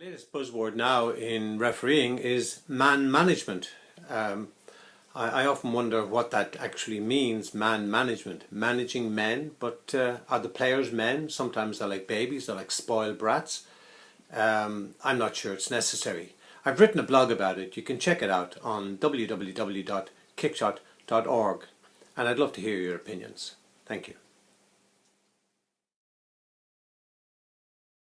The latest buzzword now in refereeing is man management. Um, I, I, often wonder what that actually means, man management. Managing men, but uh, are the players men? Sometimes they're like babies, they're like spoiled brats. Um, I'm not sure it's necessary. I've written a blog about it. You can check it out on www.kickshot.org and I'd love to hear your opinions. Thank you.